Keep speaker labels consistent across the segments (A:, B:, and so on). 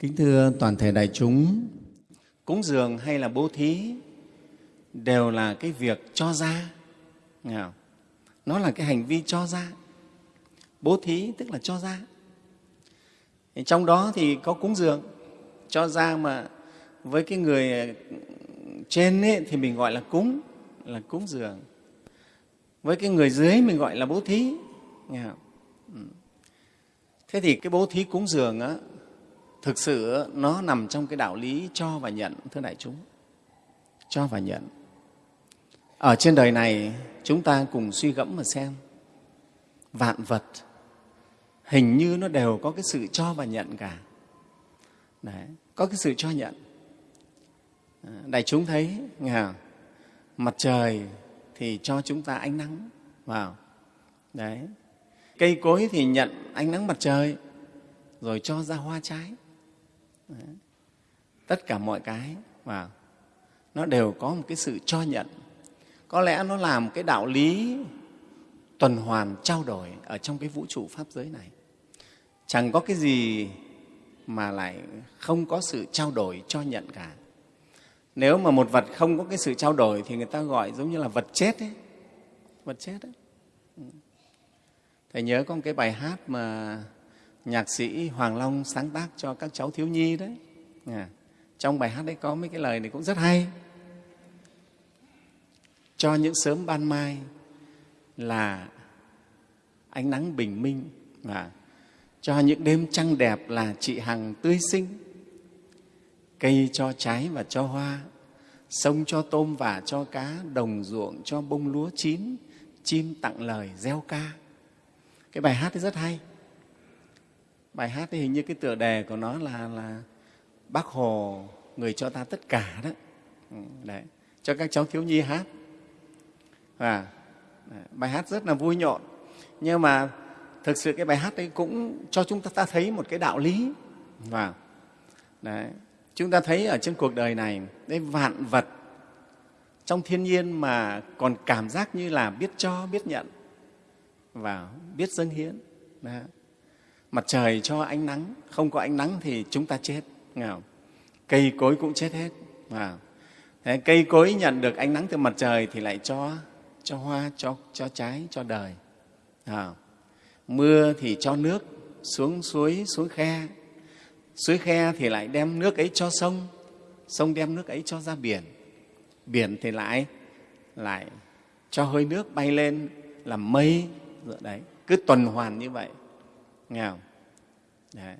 A: Kính thưa toàn thể đại chúng, cúng dường hay là bố thí đều là cái việc cho ra. Nó là cái hành vi cho ra. Bố thí tức là cho ra. Trong đó thì có cúng dường, cho ra mà với cái người trên ấy, thì mình gọi là cúng, là cúng dường. Với cái người dưới mình gọi là bố thí. Nghe không? Ừ. Thế thì cái bố thí cúng dường á, thực sự nó nằm trong cái đạo lý cho và nhận, thưa đại chúng. Cho và nhận. Ở trên đời này, chúng ta cùng suy gẫm mà xem. Vạn vật hình như nó đều có cái sự cho và nhận cả. Đấy, có cái sự cho nhận. À, đại chúng thấy, nghe mặt trời thì cho chúng ta ánh nắng vào. Đấy. Cây cối thì nhận ánh nắng mặt trời rồi cho ra hoa trái. Đấy. Tất cả mọi cái và nó đều có một cái sự cho nhận. Có lẽ nó làm cái đạo lý tuần hoàn trao đổi ở trong cái vũ trụ pháp giới này. Chẳng có cái gì mà lại không có sự trao đổi cho nhận cả. Nếu mà một vật không có cái sự trao đổi thì người ta gọi giống như là vật chết ấy. Vật chết ấy. Ừ. Thầy nhớ có một cái bài hát mà nhạc sĩ Hoàng Long sáng tác cho các cháu thiếu nhi đấy. À, trong bài hát đấy có mấy cái lời này cũng rất hay. Cho những sớm ban mai là ánh nắng bình minh và cho những đêm trăng đẹp là chị Hằng tươi sinh. cây cho trái và cho hoa sông cho tôm và cho cá đồng ruộng cho bông lúa chín chim tặng lời gieo ca cái bài hát ấy rất hay bài hát thì hình như cái tựa đề của nó là là bác hồ người cho ta tất cả đó. Ừ, đấy cho các cháu thiếu nhi hát. Và à, bài hát rất là vui nhộn. Nhưng mà thực sự cái bài hát ấy cũng cho chúng ta, ta thấy một cái đạo lý. Và đấy chúng ta thấy ở trên cuộc đời này đấy vạn vật trong thiên nhiên mà còn cảm giác như là biết cho biết nhận và biết dâng hiến. Đó mặt trời cho ánh nắng không có ánh nắng thì chúng ta chết. Không? cây cối cũng chết hết. À. Thế cây cối nhận được ánh nắng từ mặt trời thì lại cho cho hoa cho cho trái cho đời. À, mưa thì cho nước xuống suối xuống khe. Suối khe thì lại đem nước ấy cho sông. Sông đem nước ấy cho ra biển. Biển thì lại lại cho hơi nước bay lên làm mây. Dạ đấy. Cứ tuần hoàn như vậy nghèo. Đấy.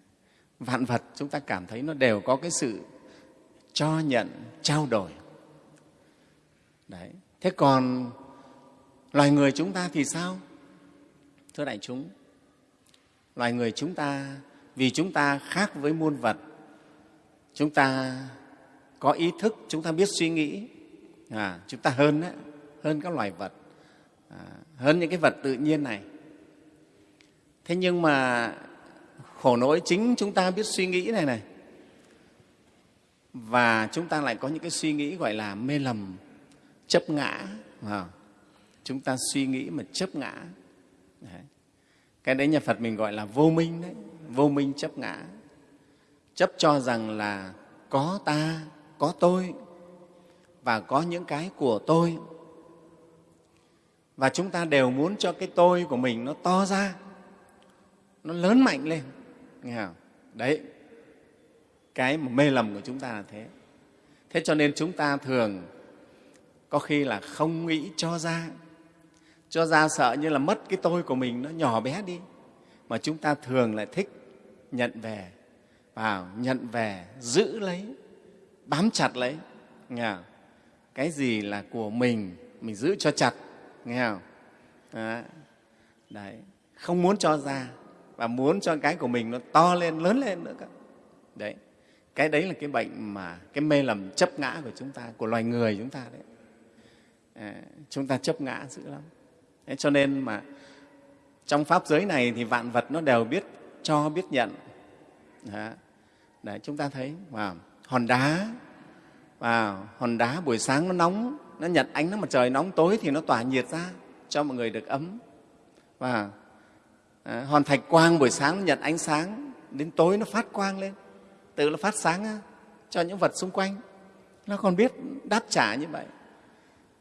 A: vạn vật chúng ta cảm thấy nó đều có cái sự cho nhận trao đổi. Đấy. Thế còn loài người chúng ta thì sao? Thưa đại chúng loài người chúng ta vì chúng ta khác với muôn vật chúng ta có ý thức chúng ta biết suy nghĩ. À, chúng ta hơn đấy, hơn các loài vật. À, hơn những cái vật tự nhiên này thế nhưng mà khổ nỗi chính chúng ta biết suy nghĩ này này. Và chúng ta lại có những cái suy nghĩ gọi là mê lầm chấp ngã à, chúng ta suy nghĩ mà chấp ngã. Đấy. cái đấy nhà phật mình gọi là vô minh đấy vô minh chấp ngã. Chấp cho rằng là có ta có tôi và có những cái của tôi. Và chúng ta đều muốn cho cái tôi của mình nó to ra nó lớn mạnh lên. Nghe không? đấy. Cái mà mê lầm của chúng ta là thế. Thế cho nên chúng ta thường có khi là không nghĩ cho ra. Cho ra sợ như là mất cái tôi của mình nó nhỏ bé đi. Mà chúng ta thường lại thích nhận về vào, nhận về, giữ lấy, bám chặt lấy. Nghe không? cái gì là của mình mình giữ cho chặt. Nghe không? Đấy. đấy. Không muốn cho ra và muốn cho cái của mình nó to lên lớn lên nữa cơ. Đấy. Cái đấy là cái bệnh mà cái mê lầm chấp ngã của chúng ta của loài người chúng ta đấy. À, chúng ta chấp ngã dữ lắm. Đấy, cho nên mà trong pháp giới này thì vạn vật nó đều biết cho biết nhận. Đấy, đấy chúng ta thấy wow. hòn đá wow. hòn đá buổi sáng nó nóng nó nhận ánh nắng mặt trời nóng tối thì nó tỏa nhiệt ra cho mọi người được ấm. Và Ờ, à, hòn thạch quang buổi sáng nó nhận ánh sáng đến tối nó phát quang lên. Tự nó phát sáng cho những vật xung quanh. Nó còn biết đáp trả như vậy.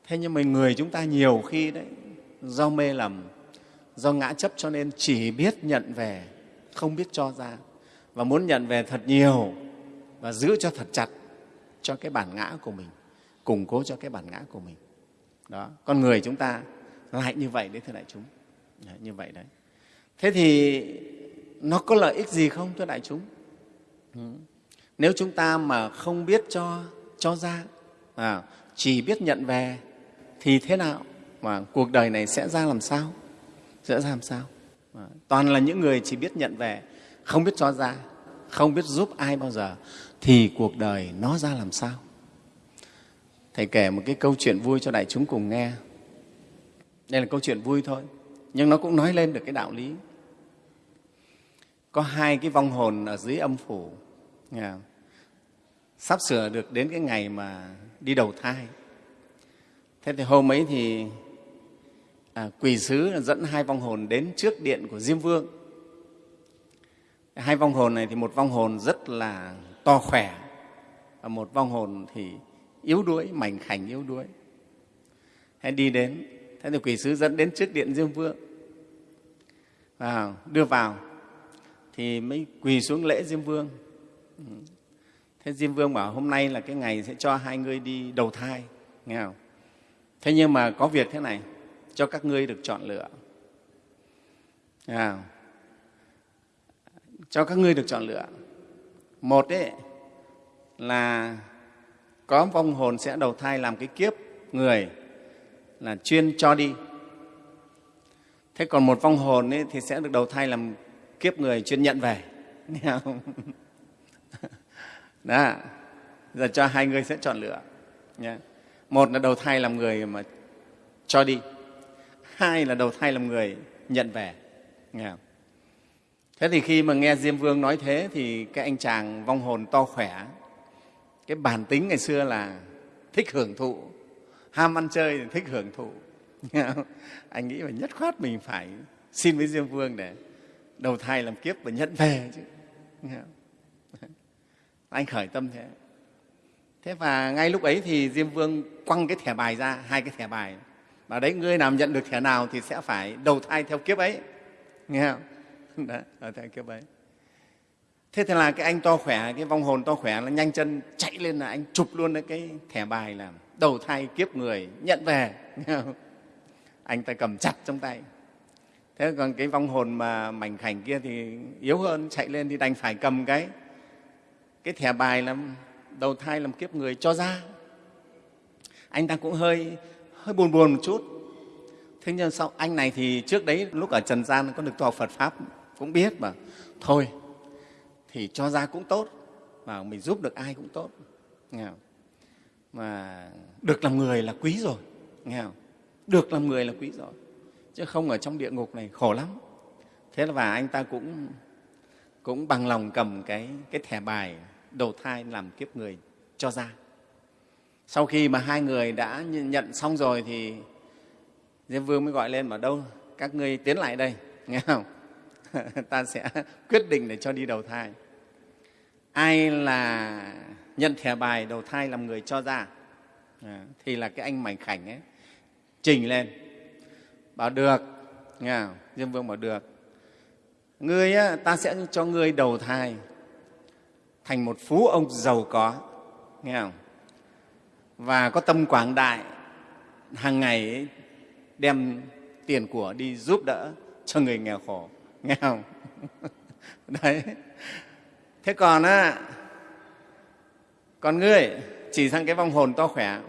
A: Thế nhưng mà người chúng ta nhiều khi đấy do mê lầm do ngã chấp cho nên chỉ biết nhận về không biết cho ra. Và muốn nhận về thật nhiều và giữ cho thật chặt cho cái bản ngã của mình củng cố cho cái bản ngã của mình. Đó con người chúng ta lại như vậy đấy thưa đại chúng. Đấy, như vậy đấy thế thì nó có lợi ích gì không thưa đại chúng? Ừ. Nếu chúng ta mà không biết cho cho ra à, chỉ biết nhận về thì thế nào? Mà cuộc đời này sẽ ra làm sao? Sẽ ra làm sao? À, toàn là những người chỉ biết nhận về không biết cho ra không biết giúp ai bao giờ thì cuộc đời nó ra làm sao? Thầy kể một cái câu chuyện vui cho đại chúng cùng nghe. Đây là câu chuyện vui thôi nhưng nó cũng nói lên được cái đạo lý có hai cái vong hồn ở dưới âm phủ. Nghe sắp sửa được đến cái ngày mà đi đầu thai. Thế thì hôm ấy thì à, quỷ sứ dẫn hai vong hồn đến trước điện của diêm vương. Hai vong hồn này thì một vong hồn rất là to khỏe và một vong hồn thì yếu đuối mảnh khảnh yếu đuối. Hãy đi đến. Thế thì quỷ sứ dẫn đến trước điện diêm vương. Vào đưa vào thì mới quỳ xuống lễ diêm vương. Ừ. Thế diêm vương bảo, hôm nay là cái ngày sẽ cho hai ngươi đi đầu thai. Nghe không? Thế nhưng mà có việc thế này, cho các ngươi được chọn lựa. Nghe không? cho các ngươi được chọn lựa. Một ấy, là có vong hồn sẽ đầu thai làm cái kiếp người là chuyên cho đi. Thế còn một vong hồn ấy thì sẽ được đầu thai làm kiếp người chuyên nhận về. Đó. Giờ cho hai người sẽ chọn lựa. Nhé. một là đầu thai làm người mà cho đi. Hai là đầu thai làm người nhận về. Nghe không? thế thì khi mà nghe diêm vương nói thế thì cái anh chàng vong hồn to khỏe, cái bản tính ngày xưa là thích hưởng thụ, ham ăn chơi thì thích hưởng thụ. Anh nghĩ là nhất khoát mình phải xin với diêm vương để đầu thai làm kiếp và nhận về chứ. Anh khởi tâm thế. Thế và ngay lúc ấy thì diêm vương quăng cái thẻ bài ra hai cái thẻ bài. Và đấy ngươi nào nhận được thẻ nào thì sẽ phải đầu thai theo kiếp ấy. Nghe không? Đó, đầu thai kiếp ấy. Thế thì là cái anh to khỏe cái vong hồn to khỏe là nhanh chân chạy lên là anh chụp luôn cái thẻ bài là đầu thai kiếp người nhận về. Nghe không? anh ta cầm chặt trong tay thế còn cái vong hồn mà mảnh khảnh kia thì yếu hơn, chạy lên thì đành phải cầm cái cái thẻ bài làm, đầu thai làm kiếp người cho ra anh ta cũng hơi hơi buồn buồn một chút thế nhưng sau, anh này thì trước đấy lúc ở trần gian có được tu học phật pháp cũng biết mà thôi, thì cho ra cũng tốt và mình giúp được ai cũng tốt nghe không? mà được làm người là quý rồi, nghe không? được làm người là quý rồi chứ không ở trong địa ngục này khổ lắm. Thế là và anh ta cũng cũng bằng lòng cầm cái cái thẻ bài đầu thai làm kiếp người cho ra. Sau khi mà hai người đã nhận xong rồi thì diêm vương mới gọi lên mà đâu các ngươi tiến lại đây. Nghe không? Ta sẽ quyết định để cho đi đầu thai. Ai là nhận thẻ bài đầu thai làm người cho ra? À, thì là cái anh mảnh khảnh ấy trình lên bảo được. Nghe không? diêm vương bảo được. Ngươi á, ta sẽ cho ngươi đầu thai thành một phú ông giàu có. Nghe không? Và có tâm quảng đại hàng ngày ấy, đem tiền của đi giúp đỡ cho người nghèo khổ. Nghe không? Đấy. Thế còn á còn ngươi chỉ sang cái vong hồn to khỏe.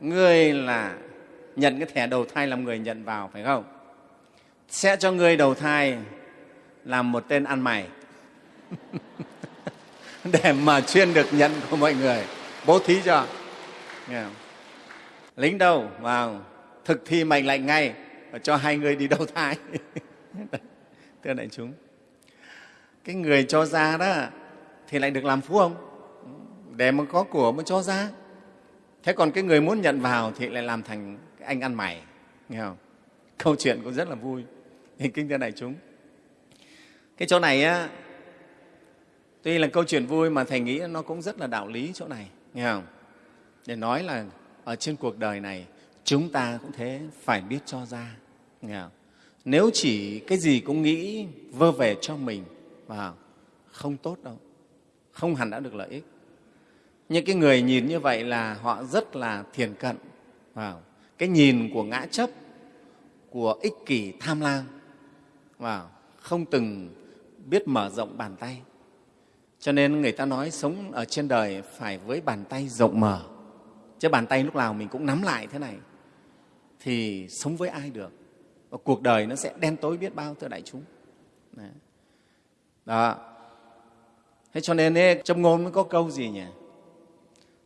A: Ngươi là nhận cái thẻ đầu thai làm người nhận vào, phải không? Sẽ cho ngươi đầu thai làm một tên ăn mày. Để mà chuyên được nhận của mọi người. Bố thí cho. Lính đâu? Vào. Thực thi mệnh lệnh ngay. Và cho hai người đi đầu thai. Thưa đại chúng. Cái người cho ra đó thì lại được làm phú ông. Để mà có của mới cho ra. Thế còn cái người muốn nhận vào thì lại làm thành anh ăn mày, nghe không? Câu chuyện cũng rất là vui. Thì kinh thưa đại chúng. Cái chỗ này á, tuy là câu chuyện vui mà thầy nghĩ nó cũng rất là đạo lý chỗ này, nghe không? Để nói là ở trên cuộc đời này, chúng ta cũng thế, phải biết cho ra, nghe không? nếu chỉ cái gì cũng nghĩ vơ về cho mình, và không tốt đâu, không hẳn đã được lợi ích. Những cái người nhìn như vậy là họ rất là thiền cận vào cái nhìn của ngã chấp của ích kỷ tham lam và không từng biết mở rộng bàn tay. Cho nên người ta nói sống ở trên đời phải với bàn tay rộng mở. Chứ bàn tay lúc nào mình cũng nắm lại thế này thì sống với ai được? Và cuộc đời nó sẽ đen tối biết bao thưa đại chúng. Đấy. đó. Thế cho nên ấy, trong ngôn mới có câu gì nhỉ?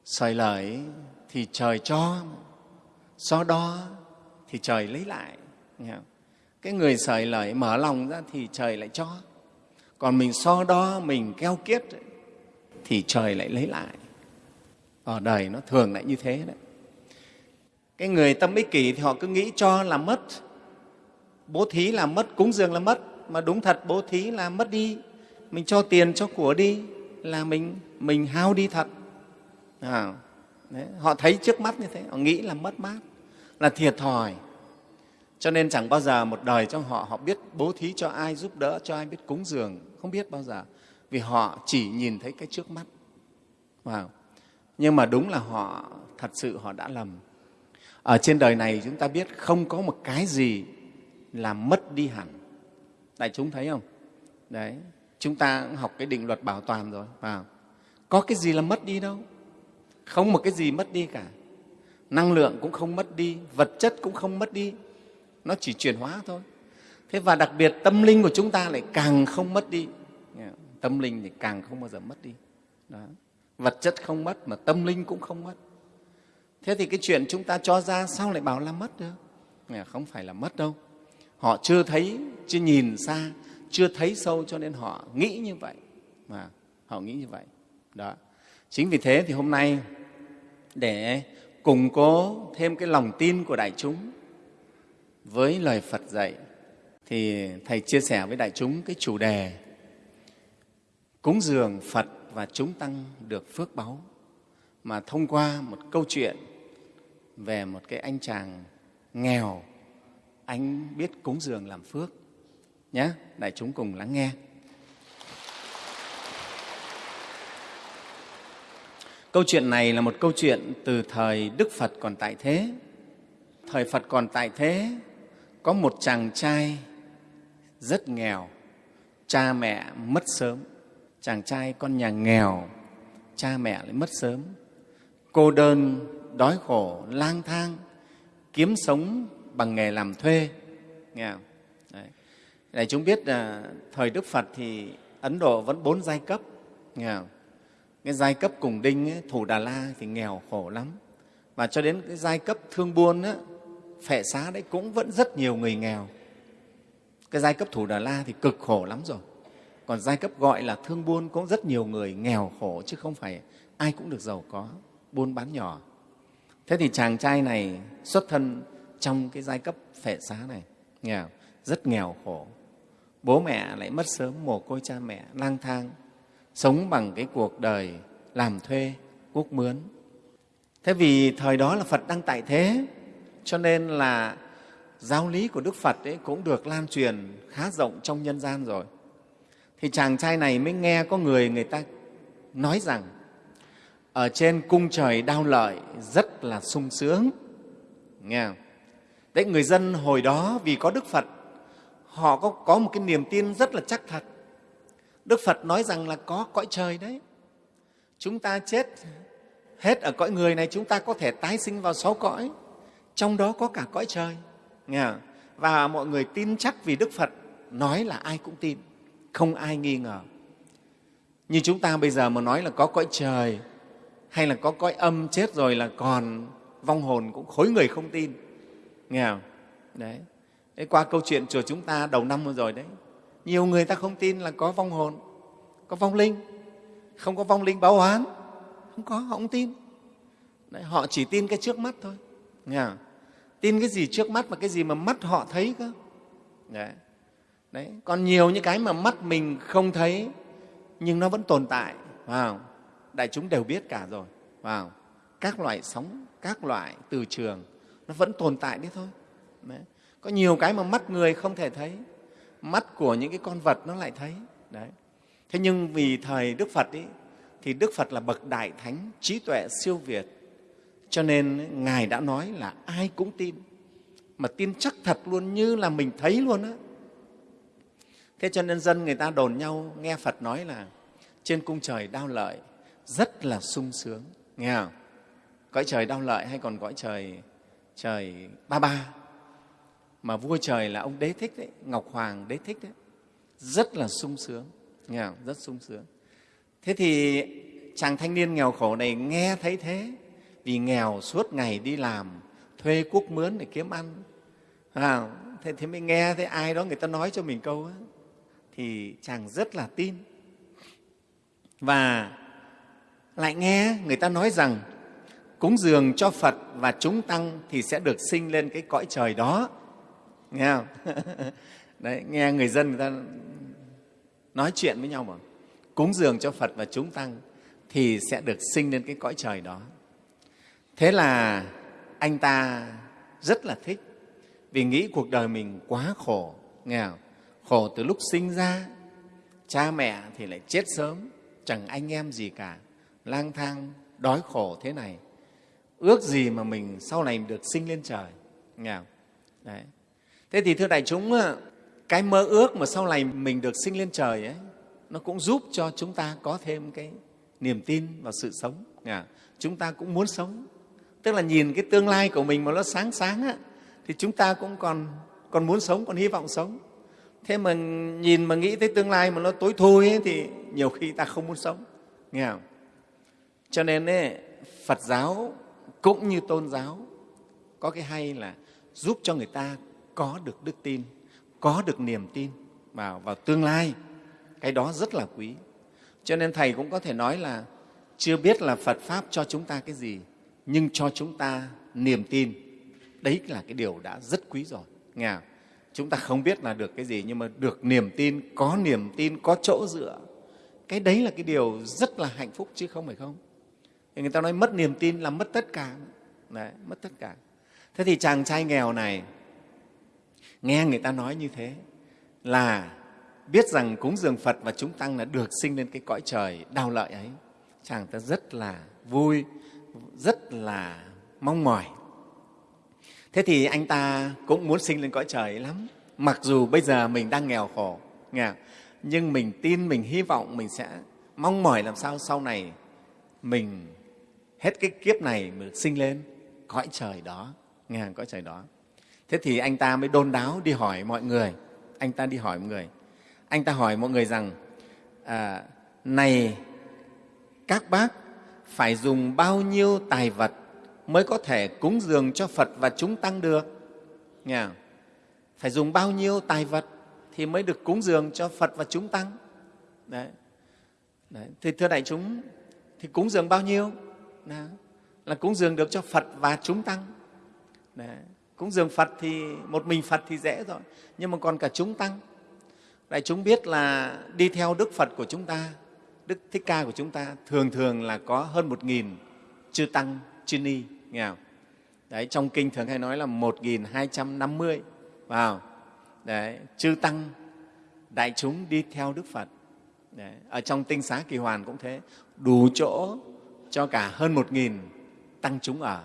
A: Sời lời thì trời cho so đo thì trời lấy lại nghe không? cái người sởi lời mở lòng ra thì trời lại cho. Còn mình so đo mình keo kiết thì trời lại lấy lại. Ở đời nó thường lại như thế đấy. Cái người tâm ích kỷ thì họ cứ nghĩ cho là mất. Bố thí là mất cúng dường là mất. Mà đúng thật bố thí là mất đi. Mình cho tiền cho của đi là mình mình hao đi thật. À, đấy, họ thấy trước mắt như thế họ nghĩ là mất mát là thiệt thòi. Cho nên chẳng bao giờ một đời trong họ họ biết bố thí cho ai giúp đỡ cho ai biết cúng dường không biết bao giờ. Vì họ chỉ nhìn thấy cái trước mắt. Wow. nhưng mà đúng là họ thật sự họ đã lầm. Ở trên đời này chúng ta biết không có một cái gì là mất đi hẳn. Đại chúng thấy không? Đấy chúng ta cũng học cái định luật bảo toàn rồi. Vào có cái gì là mất đi đâu? Không một cái gì mất đi cả. Năng lượng cũng không mất đi, vật chất cũng không mất đi. Nó chỉ chuyển hóa thôi. Thế và đặc biệt tâm linh của chúng ta lại càng không mất đi. Tâm linh thì càng không bao giờ mất đi. Đó. vật chất không mất mà tâm linh cũng không mất. Thế thì cái chuyện chúng ta cho ra sao lại bảo là mất được? Không phải là mất đâu. Họ chưa thấy, chưa nhìn xa, chưa thấy sâu cho nên họ nghĩ như vậy. Mà họ nghĩ như vậy. Đó. Chính vì thế thì hôm nay để củng cố thêm cái lòng tin của đại chúng. Với lời phật dạy thì thầy chia sẻ với đại chúng cái chủ đề, cúng dường phật và chúng tăng được phước báu mà thông qua một câu chuyện về một cái anh chàng nghèo, anh biết cúng dường làm phước nhé đại chúng cùng lắng nghe. Câu chuyện này là một câu chuyện từ thời đức phật còn tại thế thời phật còn tại thế, có một chàng trai rất nghèo, cha mẹ mất sớm chàng trai con nhà nghèo, cha mẹ lại mất sớm cô đơn, đói khổ, lang thang, kiếm sống bằng nghề làm thuê nghe không? Đấy. Để chúng biết là thời Đức Phật thì Ấn Độ vẫn bốn giai cấp nghe không? Cái giai cấp cùng đinh ấy, thủ Đà La thì nghèo khổ lắm. Và cho đến cái giai cấp thương buôn ấy, phệ xá đấy cũng vẫn rất nhiều người nghèo. Cái giai cấp thủ Đà La thì cực khổ lắm rồi. Còn giai cấp gọi là thương buôn cũng rất nhiều người nghèo khổ chứ không phải ai cũng được giàu có buôn bán nhỏ. Thế thì chàng trai này xuất thân trong cái giai cấp phệ xá này nghèo rất nghèo khổ. Bố mẹ lại mất sớm mồ côi cha mẹ lang thang sống bằng cái cuộc đời làm thuê quốc mướn. Thế vì thời đó là phật đang tại thế cho nên là giáo lý của đức phật ấy cũng được lan truyền khá rộng trong nhân gian rồi. Thì chàng trai này mới nghe có người người ta nói rằng ở trên cung trời đau lợi rất là sung sướng. Nghe không? đấy người dân hồi đó vì có đức phật họ có, có một cái niềm tin rất là chắc thật đức phật nói rằng là có cõi trời đấy. Chúng ta chết hết ở cõi người này, chúng ta có thể tái sinh vào sáu cõi. Trong đó có cả cõi trời. Nghe không? và mọi người tin chắc vì đức phật nói là ai cũng tin, không ai nghi ngờ. Như chúng ta bây giờ mà nói là có cõi trời hay là có cõi âm chết rồi là còn vong hồn cũng khối người không tin. Nghe không? Đấy. Đấy qua câu chuyện chùa chúng ta đầu năm vừa rồi đấy nhiều người ta không tin là có vong hồn có vong linh không có vong linh báo oán không có họ không tin đấy, họ chỉ tin cái trước mắt thôi nghe không? tin cái gì trước mắt và cái gì mà mắt họ thấy cơ đấy. đấy còn nhiều những cái mà mắt mình không thấy nhưng nó vẫn tồn tại wow. đại chúng đều biết cả rồi wow. các loại sóng các loại từ trường nó vẫn tồn tại đấy thôi đấy. có nhiều cái mà mắt người không thể thấy mắt của những cái con vật nó lại thấy. Đấy. Thế nhưng vì thời đức phật ấy, thì đức phật là bậc đại thánh trí tuệ siêu việt. Cho nên ngài đã nói là ai cũng tin mà tin chắc thật luôn như là mình thấy luôn á. Thế cho nên dân người ta đồn nhau nghe phật nói là trên cung trời đau lợi rất là sung sướng. Nghe không? Cõi trời đau lợi hay còn cõi trời trời ba ba? Mà vua trời là ông đế thích đấy ngọc hoàng đế thích đấy. Rất là sung sướng nghe không? rất sung sướng. Thế thì chàng thanh niên nghèo khổ này nghe thấy thế vì nghèo suốt ngày đi làm thuê quốc mướn để kiếm ăn. À, thế, thế mới nghe thấy ai đó người ta nói cho mình câu ấy, thì chàng rất là tin. Và lại nghe người ta nói rằng cúng dường cho Phật và chúng tăng thì sẽ được sinh lên cái cõi trời đó. Nghe không? Đấy, nghe người dân người ta nói chuyện với nhau mà cúng dường cho Phật và chúng tăng thì sẽ được sinh lên cái cõi trời đó. Thế là anh ta rất là thích vì nghĩ cuộc đời mình quá khổ, nghe không? Khổ từ lúc sinh ra, cha mẹ thì lại chết sớm, chẳng anh em gì cả, lang thang, đói khổ thế này ước gì mà mình sau này được sinh lên trời nghe không? Đấy thế thì thưa đại chúng ờ, cái mơ ước mà sau này mình được sinh lên trời ấy nó cũng giúp cho chúng ta có thêm cái niềm tin vào sự sống. Dạ. Chúng ta cũng muốn sống. Tức là nhìn cái tương lai của mình mà nó sáng sáng á, thì chúng ta cũng còn còn muốn sống còn hy vọng sống. Thế mà nhìn mà nghĩ tới tương lai mà nó tối thui ấy, thì nhiều khi ta không muốn sống. Nghe không? Cho nên ấy, phật giáo cũng như tôn giáo có cái hay là giúp cho người ta có được đức tin có được niềm tin vào vào tương lai. Cái đó rất là quý. Cho nên thầy cũng có thể nói là chưa biết là phật pháp cho chúng ta cái gì nhưng cho chúng ta niềm tin. Đấy là cái điều đã rất quý rồi. Nghe không? chúng ta không biết là được cái gì nhưng mà được niềm tin có niềm tin có chỗ dựa. Cái đấy là cái điều rất là hạnh phúc chứ không phải không? Thì người ta nói mất niềm tin là mất tất cả. Đấy, mất tất cả. Thế thì chàng trai nghèo này nghe người ta nói như thế là biết rằng cúng dường phật và chúng tăng là được sinh lên cái cõi trời đau lợi ấy. Chàng ta rất là vui rất là mong mỏi. Thế thì anh ta cũng muốn sinh lên cõi trời ấy lắm. Mặc dù bây giờ mình đang nghèo khổ nghèo, nhưng mình tin mình hy vọng mình sẽ mong mỏi làm sao sau này mình hết cái kiếp này mình sinh lên cõi trời đó. Nghe cõi trời đó thế thì anh ta mới đôn đáo đi hỏi mọi người anh ta đi hỏi mọi người anh ta hỏi mọi người rằng à, này các bác phải dùng bao nhiêu tài vật mới có thể cúng dường cho Phật và chúng tăng được nghe phải dùng bao nhiêu tài vật thì mới được cúng dường cho Phật và chúng tăng đấy, đấy. thì thưa đại chúng thì cúng dường bao nhiêu Đó. là cúng dường được cho Phật và chúng tăng. Đấy. Cúng dường Phật thì một mình Phật thì dễ rồi, nhưng mà còn cả chúng tăng. Đại chúng biết là đi theo Đức Phật của chúng ta, Đức Thích Ca của chúng ta thường thường là có hơn một nghìn chư tăng, chư ni, nghe không? Đấy, trong kinh thường hay nói là một nghìn hai trăm năm mươi vào Đấy, chư tăng đại chúng đi theo Đức Phật. Đấy, ở trong tinh xá kỳ hoàn cũng thế, đủ chỗ cho cả hơn một nghìn tăng chúng ở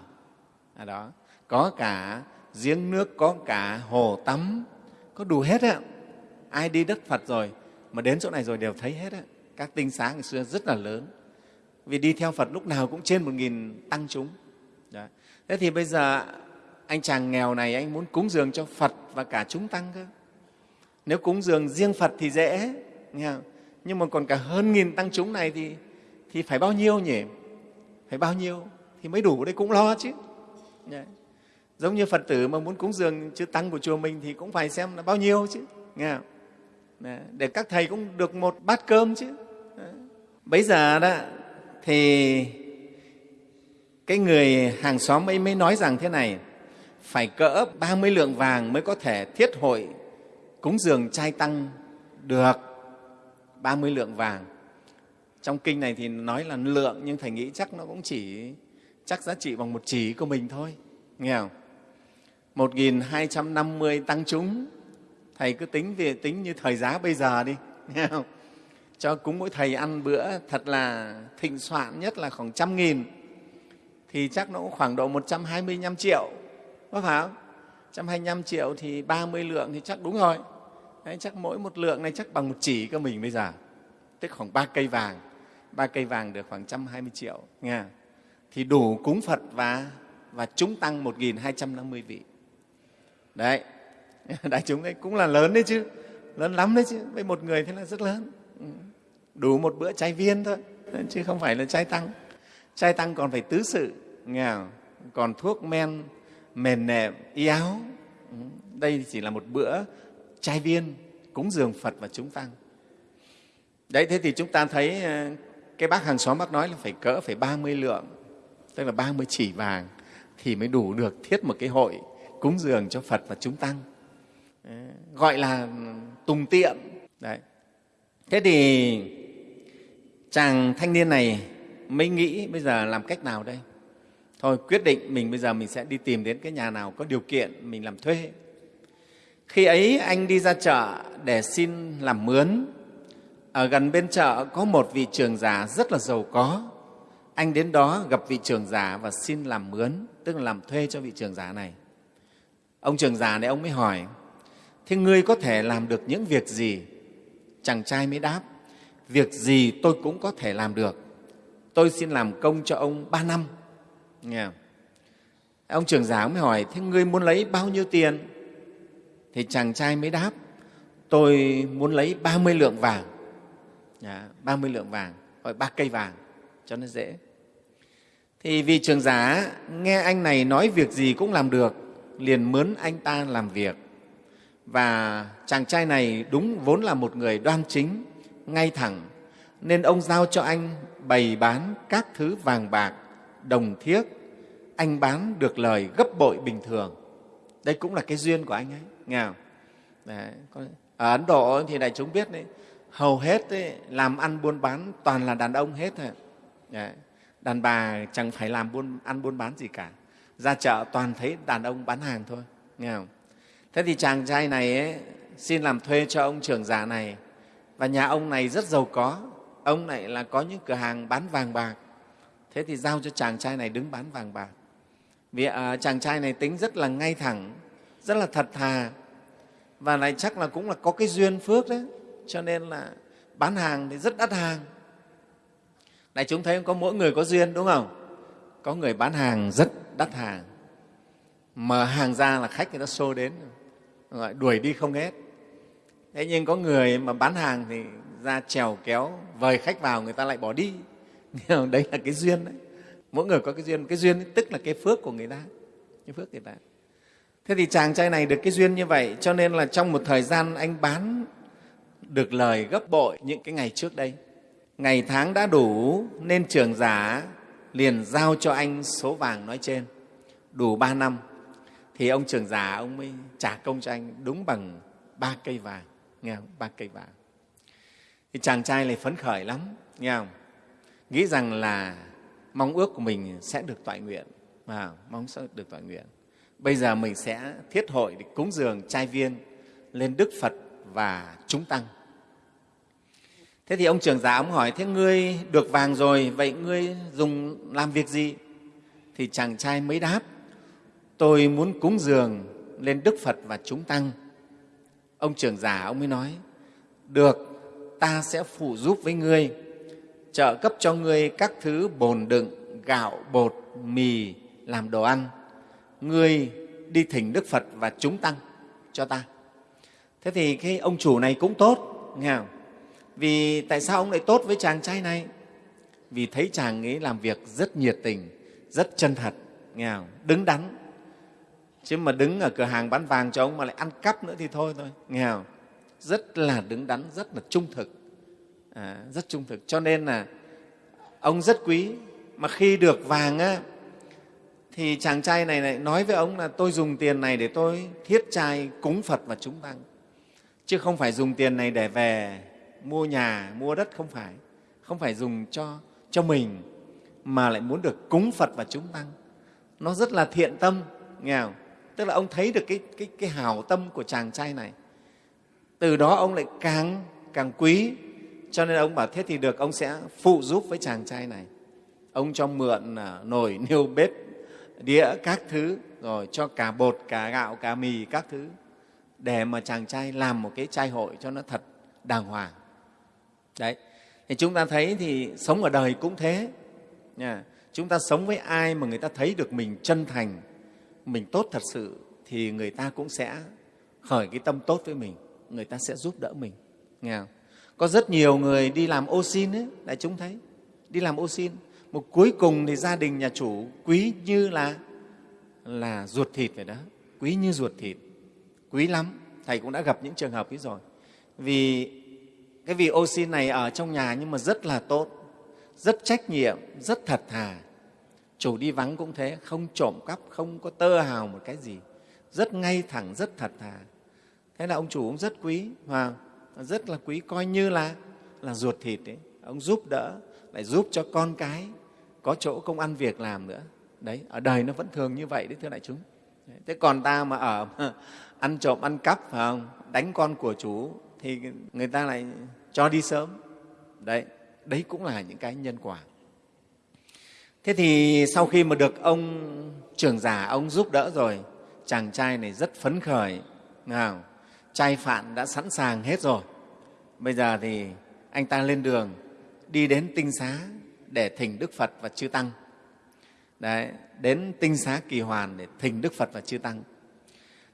A: à đó có cả giếng nước có cả hồ tắm có đủ hết á ai đi đất phật rồi mà đến chỗ này rồi đều thấy hết á các tinh xá ngày xưa rất là lớn. Vì đi theo phật lúc nào cũng trên một nghìn tăng chúng. Đó. thế thì bây giờ anh chàng nghèo này anh muốn cúng dường cho phật và cả chúng tăng cơ. Nếu cúng dường riêng phật thì dễ nghe không? nhưng mà còn cả hơn nghìn tăng chúng này thì, thì phải bao nhiêu nhỉ? Phải bao nhiêu? Thì mới đủ đấy cũng lo chứ. Đấy giống như phật tử mà muốn cúng dường chư tăng của chùa mình thì cũng phải xem là bao nhiêu chứ, nghe không? Đấy. để các thầy cũng được một bát cơm chứ Đấy. bấy giờ đó, thì cái người hàng xóm ấy mới nói rằng thế này, phải cỡ 30 lượng vàng mới có thể thiết hội cúng dường trai tăng được 30 lượng vàng trong kinh này thì nói là lượng, nhưng thầy nghĩ chắc nó cũng chỉ, chắc giá trị bằng một chỉ của mình thôi, nghe không 1.250 tăng chúng. Thầy cứ tính về tính như thời giá bây giờ đi. Nghe không? Cho cúng mỗi thầy ăn bữa thật là thịnh soạn nhất là khoảng trăm nghìn. Thì chắc nó cũng khoảng độ 125 triệu. Có phải không? 125 triệu thì 30 lượng thì chắc đúng rồi. Đấy, chắc mỗi một lượng này chắc bằng một chỉ của mình bây giờ. Tức khoảng ba cây vàng. Ba cây vàng được khoảng 120 triệu. Nghe thì đủ cúng Phật và và chúng tăng 1.250 vị đấy. Đại chúng ấy cũng là lớn đấy chứ. Lớn lắm đấy chứ. Với một người thế là rất lớn. Ừ. Đủ một bữa chay viên thôi. Chứ không phải là chay tăng. Chay tăng còn phải tứ sự. Nghe còn thuốc men mền nệm y áo. Ừ. Đây chỉ là một bữa chay viên cúng dường Phật và chúng tăng. Đấy, thế thì chúng ta thấy ờ, cái bác hàng xóm bác nói là phải cỡ phải 30 lượng, tức là 30 chỉ vàng thì mới đủ được thiết một cái hội cúng dường cho Phật và chúng tăng. Ờ, gọi là tùng tiệm. Đấy. Thế thì chàng thanh niên này mới nghĩ bây giờ làm cách nào đây? Thôi quyết định mình bây giờ mình sẽ đi tìm đến cái nhà nào có điều kiện mình làm thuê khi ấy anh đi ra chợ để xin làm mướn. Ở gần bên chợ có một vị trưởng giả rất là giàu có. Anh đến đó gặp vị trưởng giả và xin làm mướn, tức là làm thuê cho vị trưởng giả này. Ông trường giả này ông mới hỏi, thế ngươi có thể làm được những việc gì? Chàng trai mới đáp, việc gì tôi cũng có thể làm được. Tôi xin làm công cho ông ba năm. Nghe không? Ông trưởng giả mới hỏi, thế ngươi muốn lấy bao nhiêu tiền? thì chàng trai mới đáp tôi muốn lấy 30 lượng vàng dạ, à, 30 lượng vàng gọi ba cây vàng cho nó dễ thì vì trường giả nghe anh này nói việc gì cũng làm được liền mướn anh ta làm việc và chàng trai này đúng vốn là một người đoan chính ngay thẳng nên ông giao cho anh bày bán các thứ vàng bạc đồng thiếc anh bán được lời gấp bội bình thường đây cũng là cái duyên của anh ấy nghe không? Đấy. ở ấn độ thì đại chúng biết đấy hầu hết ấy, làm ăn buôn bán toàn là đàn ông hết thôi đấy. đàn bà chẳng phải làm buôn ăn buôn bán gì cả ra chợ toàn thấy đàn ông bán hàng thôi nghe không? Thế thì chàng trai này ấy, xin làm thuê cho ông trưởng giả này. Và nhà ông này rất giàu có ông này là có những cửa hàng bán vàng bạc. Thế thì giao cho chàng trai này đứng bán vàng bạc. Vì à, chàng trai này tính rất là ngay thẳng rất là thật thà. Và lại chắc là cũng là có cái duyên phước đấy cho nên là bán hàng thì rất đắt hàng. Này chúng thấy có mỗi người có duyên đúng không? Có người bán hàng rất đắt hàng. Mở hàng ra là khách người ta xô đến, gọi đuổi đi không hết. Thế nhưng có người mà bán hàng thì ra trèo kéo, vời khách vào người ta lại bỏ đi. Đấy là cái duyên đấy. Mỗi người có cái duyên. Cái duyên tức là cái phước của người ta. Cái phước người ta. Thế thì chàng trai này được cái duyên như vậy, cho nên là trong một thời gian anh bán được lời gấp bội những cái ngày trước đây. Ngày tháng đã đủ nên trường giả liền giao cho anh số vàng nói trên. Đủ ba năm thì ông trưởng già ông mới trả công cho anh đúng bằng ba cây vàng nghe không? Ba cây vàng. Thì chàng trai này phấn khởi lắm nghe không? Nghĩ rằng là mong ước của mình sẽ được toại nguyện à, mong sẽ được toại nguyện. Bây giờ mình sẽ thiết hội để cúng dường trai viên lên đức phật và chúng tăng thế thì ông trưởng giả ông hỏi, thế ngươi được vàng rồi, vậy ngươi dùng làm việc gì? Thì chàng trai mới đáp, tôi muốn cúng dường lên đức phật và chúng tăng. Ông trưởng giả ông mới nói, được, ta sẽ phụ giúp với ngươi, trợ cấp cho ngươi các thứ bồn đựng, gạo, bột, mì, làm đồ ăn. Ngươi đi thỉnh đức phật và chúng tăng cho ta. Thế thì cái ông chủ này cũng tốt, nghe không? Vì tại sao ông lại tốt với chàng trai này? Vì thấy chàng ấy làm việc rất nhiệt tình rất chân thật nghe không? đứng đắn. Chứ mà đứng ở cửa hàng bán vàng cho ông mà lại ăn cắp nữa thì thôi thôi nghe không? rất là đứng đắn rất là trung thực. À, rất trung thực. Cho nên là ông rất quý. Mà khi được vàng á, thì chàng trai này lại nói với ông là tôi dùng tiền này để tôi thiết trai cúng Phật và chúng tăng. Chứ không phải dùng tiền này để về mua nhà, mua đất không phải. không phải dùng cho, cho mình mà lại muốn được cúng Phật và chúng tăng. Nó rất là thiện tâm, nghe không? Tức là ông thấy được cái, cái, cái hào tâm của chàng trai này. Từ đó ông lại càng, càng quý, cho nên ông bảo thế thì được, ông sẽ phụ giúp với chàng trai này. Ông cho mượn à, nồi, niêu, bếp, đĩa, các thứ, rồi cho cả bột, cả gạo, cả mì, các thứ để mà chàng trai làm một cái trai hội cho nó thật đàng hoàng. Đấy, thì chúng ta thấy thì sống ở đời cũng thế. Nha. Chúng ta sống với ai mà người ta thấy được mình chân thành, mình tốt thật sự thì người ta cũng sẽ khởi cái tâm tốt với mình, người ta sẽ giúp đỡ mình. Nghe không? Có rất nhiều người đi làm ô xin ấy, đại chúng thấy, đi làm ô xin. Một cuối cùng thì gia đình nhà chủ quý như là là ruột thịt vậy đó, quý như ruột thịt, quý lắm. Thầy cũng đã gặp những trường hợp ấy rồi. Vì cái vị ô xin này ở trong nhà nhưng mà rất là tốt, rất trách nhiệm, rất thật thà. Chủ đi vắng cũng thế, không trộm cắp, không có tơ hào một cái gì, rất ngay thẳng, rất thật thà. Thế là ông chủ cũng rất quý, và rất là quý, coi như là là ruột thịt ấy. Ông giúp đỡ, lại giúp cho con cái có chỗ công ăn việc làm nữa. Đấy, ở đời nó vẫn thường như vậy đấy thưa đại chúng. Thế còn ta mà ở ăn trộm, ăn cắp, phải không? đánh con của chủ thì người ta lại cho đi sớm. Đấy, đấy cũng là những cái nhân quả. Thế thì sau khi mà được ông trưởng giả, ông giúp đỡ rồi, chàng trai này rất phấn khởi. Nào, trai phạn đã sẵn sàng hết rồi. Bây giờ thì anh ta lên đường đi đến tinh xá để thỉnh Đức Phật và Chư Tăng. Đấy, đến tinh xá kỳ hoàn để thỉnh Đức Phật và Chư Tăng.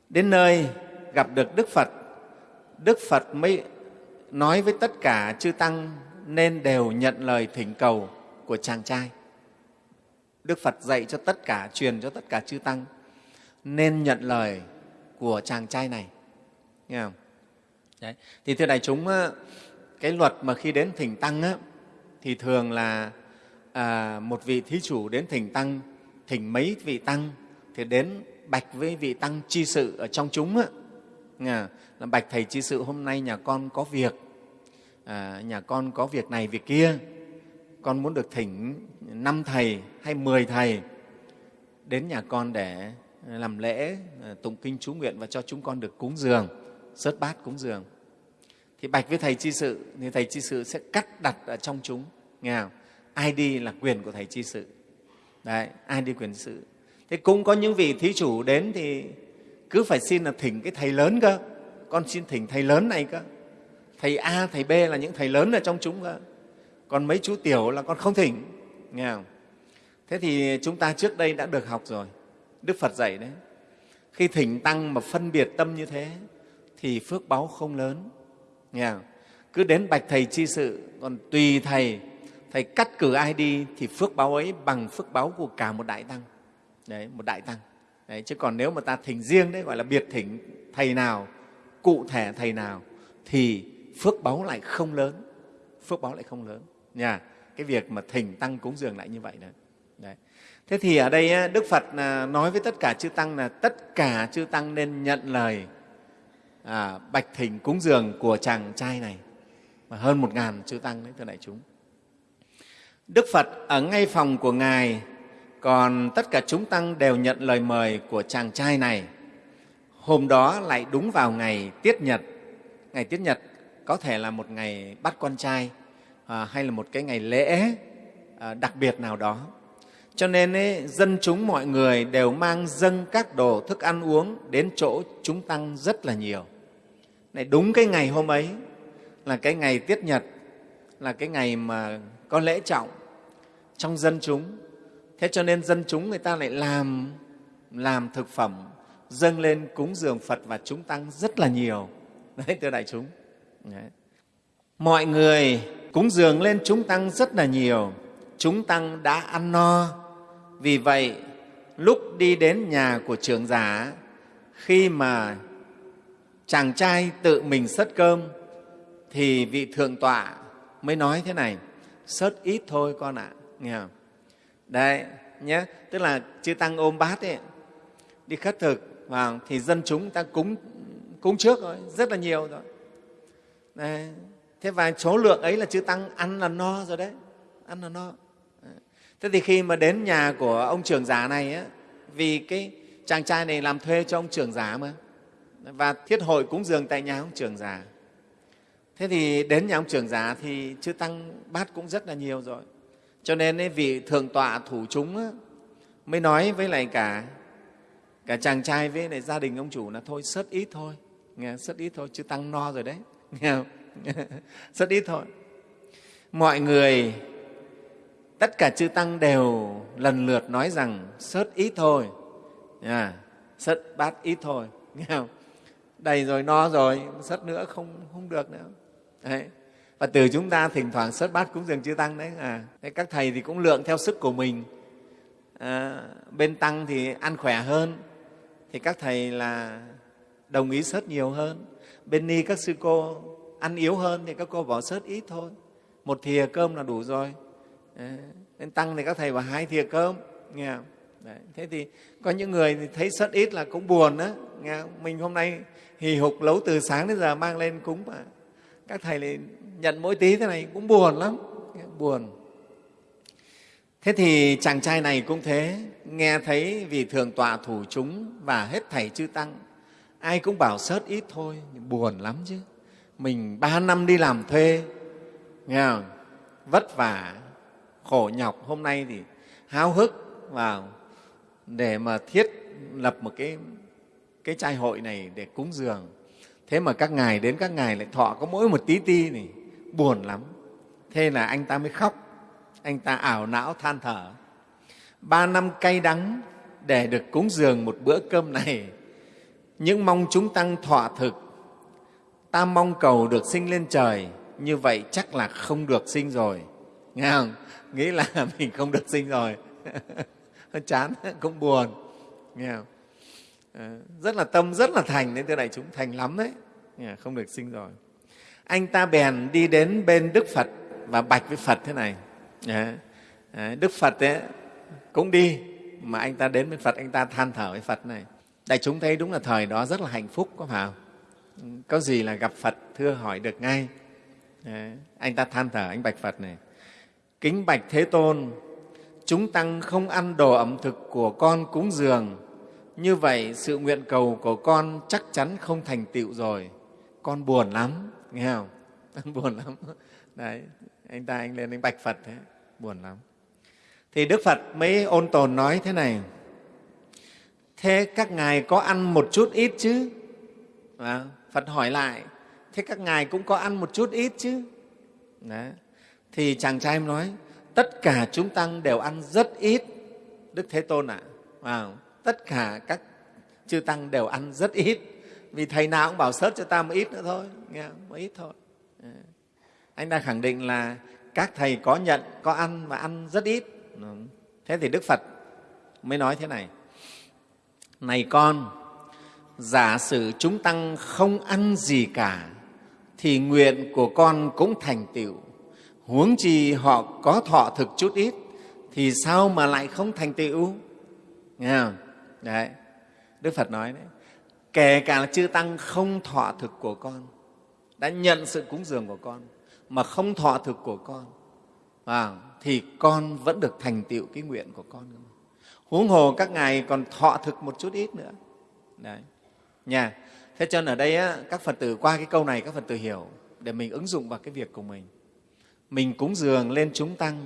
A: Đến nơi gặp được Đức Phật, Đức Phật mới nói với tất cả chư tăng nên đều nhận lời thỉnh cầu của chàng trai. Đức Phật dạy cho tất cả, truyền cho tất cả chư tăng nên nhận lời của chàng trai này. Nghe không? Đấy. Thì thưa đại chúng, ờ, cái luật mà khi đến thỉnh tăng á, thì thường là à, một vị thí chủ đến thỉnh tăng, thỉnh mấy vị tăng thì đến bạch với vị tăng chi sự ở trong chúng á, là bạch thầy chi sự hôm nay nhà con có việc. À, nhà con có việc này việc kia. Con muốn được thỉnh năm thầy hay mười thầy đến nhà con để à, làm lễ à, tụng kinh chú nguyện và cho chúng con được cúng dường sớt bát cúng dường. Thì bạch với thầy chi sự thì thầy chi sự sẽ cắt đặt ở trong chúng. Nghe không? ai đi là quyền của thầy chi sự. Đấy ai đi quyền sự. Thế cũng có những vị thí chủ đến thì cứ phải xin là thỉnh cái thầy lớn cơ con xin thỉnh thầy lớn này cơ. Thầy a thầy b là những thầy lớn ở trong chúng cơ. Còn mấy chú tiểu là con không thỉnh. Nghe không? Thế thì chúng ta trước đây đã được học rồi. Đức phật dạy đấy. Khi thỉnh tăng mà phân biệt tâm như thế thì phước báu không lớn. Nghe không? cứ đến bạch thầy chi sự còn tùy thầy thầy cắt cử ai đi thì phước báo ấy bằng phước báo của cả một đại tăng. Đấy một đại tăng. Đấy, chứ còn nếu mà ta thỉnh riêng đấy gọi là biệt thỉnh thầy nào cụ thể thầy nào thì phước báo lại không lớn. Phước báo lại không lớn. Nha cái việc mà thỉnh tăng cúng dường lại như vậy đó đấy. thế thì ở đây đức phật à, nói với tất cả chư tăng là tất cả chư tăng nên nhận lời à, bạch thỉnh cúng dường của chàng trai này. Mà hơn một ngàn chư tăng đấy thưa đại chúng. Đức phật ở ngay phòng của ngài còn tất cả chúng tăng đều nhận lời mời của chàng trai này hôm đó lại đúng vào ngày tiết nhật. Ngày tiết nhật có thể là một ngày bắt con trai à, hay là một cái ngày lễ à, đặc biệt nào đó. Cho nên ấy, dân chúng mọi người đều mang dâng các đồ thức ăn uống đến chỗ chúng tăng rất là nhiều. Này đúng cái ngày hôm ấy là cái ngày tiết nhật là cái ngày mà có lễ trọng trong dân chúng. Thế cho nên dân chúng người ta lại làm làm thực phẩm dâng lên cúng dường phật và chúng tăng rất là nhiều. Đấy thưa đại chúng. Đấy. mọi người cúng dường lên chúng tăng rất là nhiều. Chúng tăng đã ăn no. Vì vậy lúc đi đến nhà của trưởng giả khi mà chàng trai tự mình sất cơm thì vị thượng tọa mới nói thế này sớt ít thôi con ạ. Nghe không? Đấy nhé tức là chư tăng ôm bát ấy, đi khất thực và thì dân chúng ta cúng cúng trước rồi rất là nhiều rồi. Đấy. thế và số lượng ấy là chư tăng ăn là no rồi đấy ăn là no. Thế thì khi mà đến nhà của ông trưởng giả này á, vì cái chàng trai này làm thuê cho ông trưởng giả mà và thiết hội cúng dường tại nhà ông trưởng giả. Thế thì đến nhà ông trưởng giả thì chư tăng bát cũng rất là nhiều rồi. Cho nên ấy, vị thượng tọa thủ chúng á, mới nói với lại cả cả chàng trai với lại gia đình ông chủ là thôi sớt ít thôi. Nghe sớt ít thôi chứ tăng no rồi đấy. Nghe không? Ít thôi. Mọi người tất cả chư tăng đều lần lượt nói rằng sớt ít thôi. À, sớt bát ít thôi. Nghe không? Đầy rồi no rồi sớt nữa không không được nữa. Đấy. và từ chúng ta thỉnh thoảng sớt bát cúng dường chư tăng đấy. À đấy, các thầy thì cũng lượng theo sức của mình. À, bên tăng thì ăn khỏe hơn thì các thầy là đồng ý sớt nhiều hơn bên ni các sư cô ăn yếu hơn thì các cô bỏ sớt ít thôi một thìa cơm là đủ rồi ờ, nên tăng thì các thầy bảo hai thìa cơm, nghe không? Đấy. thế thì có những người thì thấy sớt ít là cũng buồn đó nghe không? mình hôm nay hì hục lấu từ sáng đến giờ mang lên cúng mà các thầy lại nhận mỗi tí thế này cũng buồn lắm buồn thế thì chàng trai này cũng thế, nghe thấy vì thường tọa thủ chúng và hết thầy chư tăng, ai cũng bảo sớt ít thôi buồn lắm chứ. Mình ba năm đi làm thuê, nghe không? vất vả, khổ nhọc. Hôm nay thì háo hức vào để mà thiết lập một cái cái trai hội này để cúng dường. Thế mà các ngài đến các ngài lại thọ có mỗi một tí ti này, buồn lắm. Thế là anh ta mới khóc anh ta ảo não than thở. Ba năm cay đắng để được cúng dường một bữa cơm này. Những mong chúng tăng thọ thực. Ta mong cầu được sinh lên trời. Như vậy chắc là không được sinh rồi. Nghe không? Nghĩ là mình không được sinh rồi. Chán, cũng buồn. Nghe không? Ờ, rất là tâm, rất là thành nên thưa đại chúng. Thành lắm đấy. Không được sinh rồi. Anh ta bèn đi đến bên đức phật và bạch với phật thế này. Dạ. Dạ, đức phật ấy, cũng đi mà anh ta đến bên phật anh ta than thở với phật này. Đại chúng thấy đúng là thời đó rất là hạnh phúc có phải không có gì là gặp phật thưa hỏi được ngay. Đấy. anh ta than thở anh bạch phật này. Kính bạch thế tôn chúng tăng không ăn đồ ẩm thực của con cúng dường. Như vậy sự nguyện cầu của con chắc chắn không thành tựu rồi. Con buồn lắm nghe không? Buồn lắm. Đấy anh ta anh lên anh bạch phật thế buồn lắm thì đức phật mới ôn tồn nói thế này thế các ngài có ăn một chút ít chứ à, phật hỏi lại thế các ngài cũng có ăn một chút ít chứ Đấy. thì chàng trai nói tất cả chúng tăng đều ăn rất ít đức thế tôn ạ à. à, tất cả các chư tăng đều ăn rất ít vì thầy nào cũng bảo sớt cho ta một ít nữa thôi nghe một ít thôi à. anh ta khẳng định là các thầy có nhận, có ăn và ăn rất ít. Thế thì đức phật mới nói thế này. Này con, giả sử chúng tăng không ăn gì cả, thì nguyện của con cũng thành tựu. Huống chi họ có thọ thực chút ít, thì sao mà lại không thành tựu? Nghe không? Đấy. Đức phật nói đấy. Kể cả là chư tăng không thọ thực của con, đã nhận sự cúng dường của con mà không thọ thực của con à, thì con vẫn được thành tựu cái nguyện của con. Huống hồ các ngài còn thọ thực một chút ít nữa. Đấy. Nha. Thế cho nên ở đây á, các phật tử qua cái câu này các phật tử hiểu để mình ứng dụng vào cái việc của mình. Mình cúng dường lên chúng tăng.